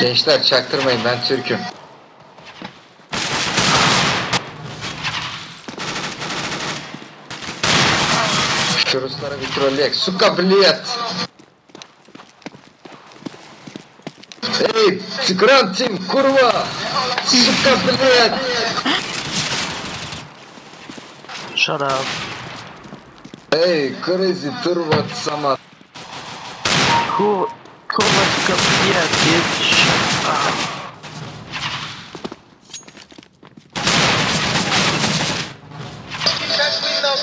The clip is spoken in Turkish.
Gençler çaktırmayın ben Türk'üm. Şu Ruslara bir trolleyek. Suka блядь! Ey, Skrantim, kurva! Suka блядь! Shut up. Ey, crazy turbo sama. Who, Какого скопья, бич? А. Сейчас вы нам